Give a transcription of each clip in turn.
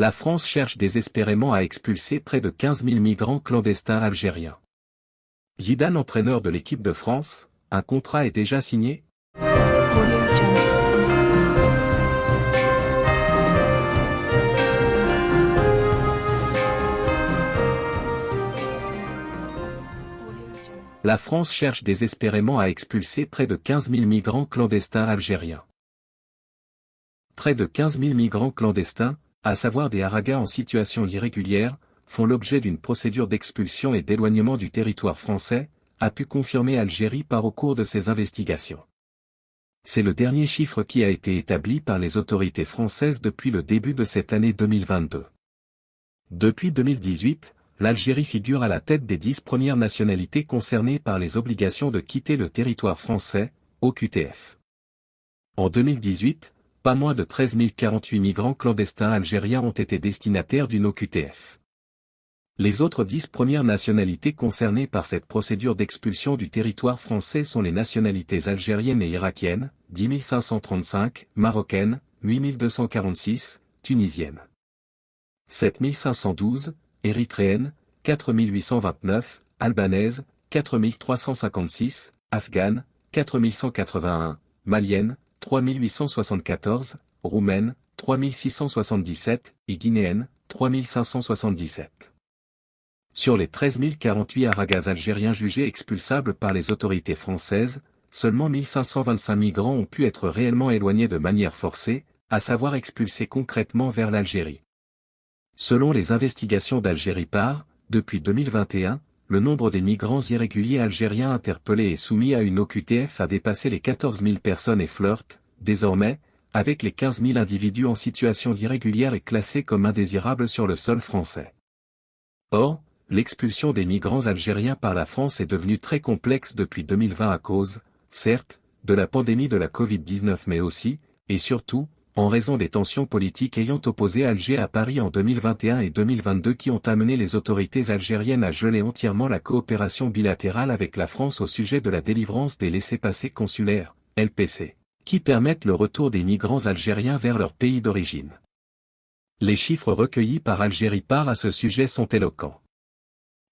La France cherche désespérément à expulser près de 15 000 migrants clandestins algériens. Zidane entraîneur de l'équipe de France, un contrat est déjà signé La France cherche désespérément à expulser près de 15 000 migrants clandestins algériens. Près de 15 000 migrants clandestins, à savoir des haragas en situation irrégulière, font l'objet d'une procédure d'expulsion et d'éloignement du territoire français, a pu confirmer Algérie par au cours de ses investigations. C'est le dernier chiffre qui a été établi par les autorités françaises depuis le début de cette année 2022. Depuis 2018, l'Algérie figure à la tête des dix premières nationalités concernées par les obligations de quitter le territoire français, au QTF. En 2018, pas moins de 13 048 migrants clandestins algériens ont été destinataires d'une OQTF. Les autres dix premières nationalités concernées par cette procédure d'expulsion du territoire français sont les nationalités algériennes et irakiennes, 10 535, marocaines, 8 246, tunisiennes. 7 512, érythréenne, 4829, albanaise, 4356, afghane, 4181, malienne, 3874, roumaine, 3677, et guinéenne, 3577. Sur les 13 048 aragas algériens jugés expulsables par les autorités françaises, seulement 1525 migrants ont pu être réellement éloignés de manière forcée, à savoir expulsés concrètement vers l'Algérie. Selon les investigations d'Algérie par, depuis 2021, le nombre des migrants irréguliers algériens interpellés et soumis à une OQTF a dépassé les 14 000 personnes et flirte, désormais, avec les 15 000 individus en situation irrégulière et classés comme indésirables sur le sol français. Or, l'expulsion des migrants algériens par la France est devenue très complexe depuis 2020 à cause, certes, de la pandémie de la Covid-19 mais aussi, et surtout, en raison des tensions politiques ayant opposé Alger à Paris en 2021 et 2022 qui ont amené les autorités algériennes à geler entièrement la coopération bilatérale avec la France au sujet de la délivrance des laissés-passer consulaires, LPC, qui permettent le retour des migrants algériens vers leur pays d'origine. Les chiffres recueillis par Algérie par à ce sujet sont éloquents.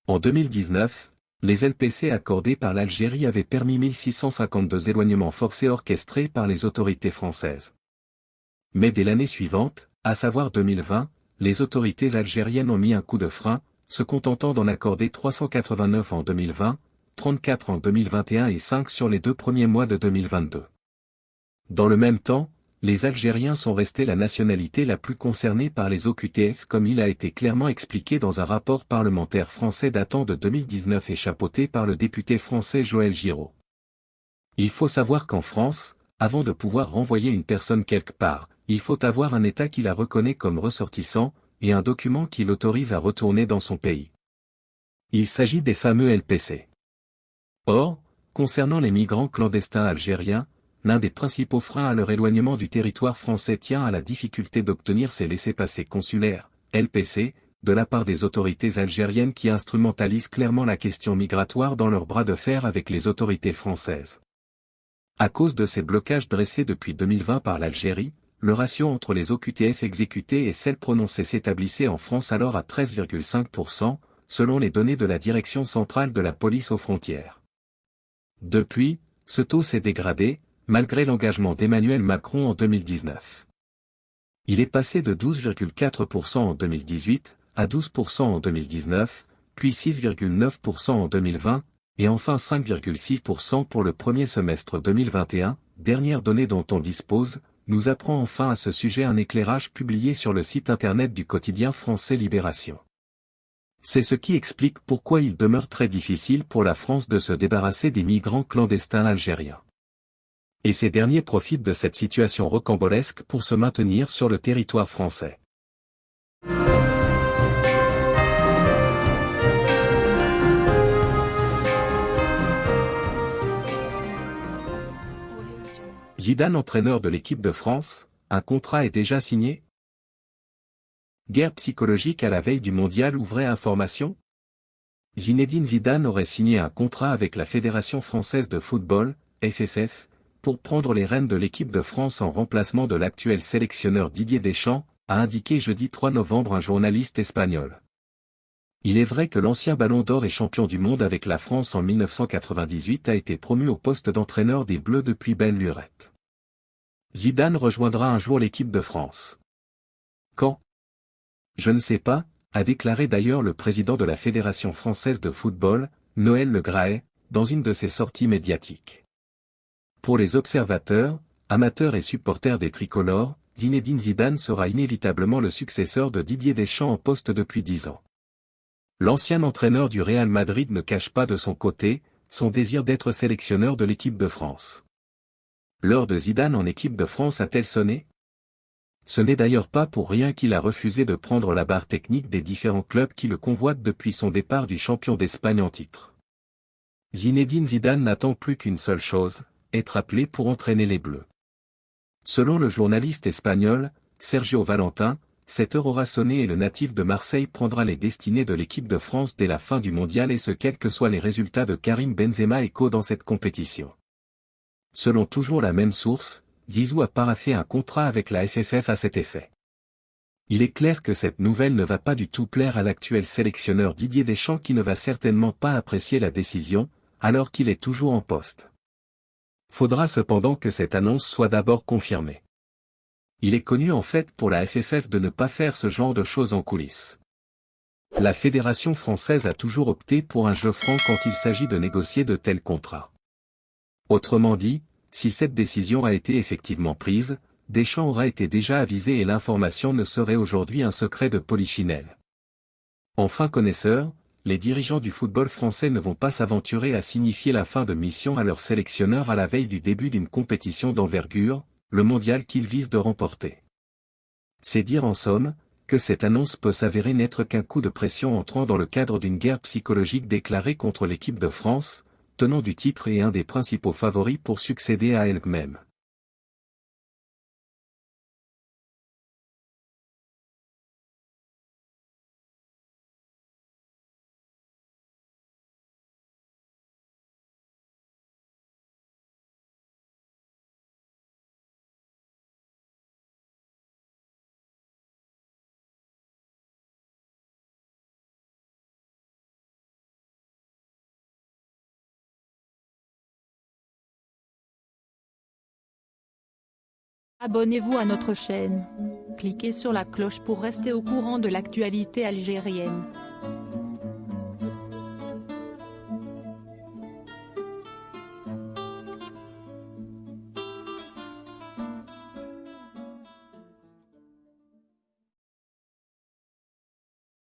En 2019, les LPC accordés par l'Algérie avaient permis 1652 éloignements forcés orchestrés par les autorités françaises. Mais dès l'année suivante, à savoir 2020, les autorités algériennes ont mis un coup de frein, se contentant d'en accorder 389 en 2020, 34 en 2021 et 5 sur les deux premiers mois de 2022. Dans le même temps, les Algériens sont restés la nationalité la plus concernée par les OQTF comme il a été clairement expliqué dans un rapport parlementaire français datant de 2019 et chapeauté par le député français Joël Giraud. Il faut savoir qu'en France, avant de pouvoir renvoyer une personne quelque part, il faut avoir un État qui la reconnaît comme ressortissant, et un document qui l'autorise à retourner dans son pays. Il s'agit des fameux LPC. Or, concernant les migrants clandestins algériens, l'un des principaux freins à leur éloignement du territoire français tient à la difficulté d'obtenir ces laissés-passer consulaires, LPC, de la part des autorités algériennes qui instrumentalisent clairement la question migratoire dans leur bras de fer avec les autorités françaises. À cause de ces blocages dressés depuis 2020 par l'Algérie, le ratio entre les OQTF exécutées et celles prononcées s'établissait en France alors à 13,5%, selon les données de la Direction centrale de la police aux frontières. Depuis, ce taux s'est dégradé, malgré l'engagement d'Emmanuel Macron en 2019. Il est passé de 12,4% en 2018, à 12% en 2019, puis 6,9% en 2020, et enfin 5,6% pour le premier semestre 2021, dernière donnée dont on dispose, nous apprend enfin à ce sujet un éclairage publié sur le site internet du quotidien français Libération. C'est ce qui explique pourquoi il demeure très difficile pour la France de se débarrasser des migrants clandestins algériens. Et ces derniers profitent de cette situation rocambolesque pour se maintenir sur le territoire français. Zidane entraîneur de l'équipe de France, un contrat est déjà signé? Guerre psychologique à la veille du mondial ouvrait information? Zinedine Zidane aurait signé un contrat avec la Fédération française de football, FFF, pour prendre les rênes de l'équipe de France en remplacement de l'actuel sélectionneur Didier Deschamps, a indiqué jeudi 3 novembre un journaliste espagnol. Il est vrai que l'ancien ballon d'or et champion du monde avec la France en 1998 a été promu au poste d'entraîneur des Bleus depuis belle lurette. Zidane rejoindra un jour l'équipe de France. Quand? Je ne sais pas, a déclaré d'ailleurs le président de la Fédération française de football, Noël Le Graet, dans une de ses sorties médiatiques. Pour les observateurs, amateurs et supporters des tricolores, Zinedine Zidane sera inévitablement le successeur de Didier Deschamps en poste depuis dix ans. L'ancien entraîneur du Real Madrid ne cache pas de son côté, son désir d'être sélectionneur de l'équipe de France. L'heure de Zidane en équipe de France a-t-elle sonné? Ce n'est d'ailleurs pas pour rien qu'il a refusé de prendre la barre technique des différents clubs qui le convoitent depuis son départ du champion d'Espagne en titre. Zinedine Zidane n'attend plus qu'une seule chose, être appelé pour entraîner les Bleus. Selon le journaliste espagnol, Sergio Valentin, cette heure aura sonné et le natif de Marseille prendra les destinées de l'équipe de France dès la fin du mondial et ce quels que soient les résultats de Karim Benzema et Co dans cette compétition. Selon toujours la même source, Zizou a paraffé un contrat avec la FFF à cet effet. Il est clair que cette nouvelle ne va pas du tout plaire à l'actuel sélectionneur Didier Deschamps qui ne va certainement pas apprécier la décision, alors qu'il est toujours en poste. Faudra cependant que cette annonce soit d'abord confirmée. Il est connu en fait pour la FFF de ne pas faire ce genre de choses en coulisses. La Fédération française a toujours opté pour un jeu franc quand il s'agit de négocier de tels contrats. Autrement dit, si cette décision a été effectivement prise, Deschamps aura été déjà avisé et l'information ne serait aujourd'hui un secret de polichinelle. Enfin connaisseurs, les dirigeants du football français ne vont pas s'aventurer à signifier la fin de mission à leur sélectionneur à la veille du début d'une compétition d'envergure, le mondial qu'ils visent de remporter. C'est dire en somme, que cette annonce peut s'avérer n'être qu'un coup de pression entrant dans le cadre d'une guerre psychologique déclarée contre l'équipe de France, tenant du titre et un des principaux favoris pour succéder à elle-même. Abonnez-vous à notre chaîne. Cliquez sur la cloche pour rester au courant de l'actualité algérienne.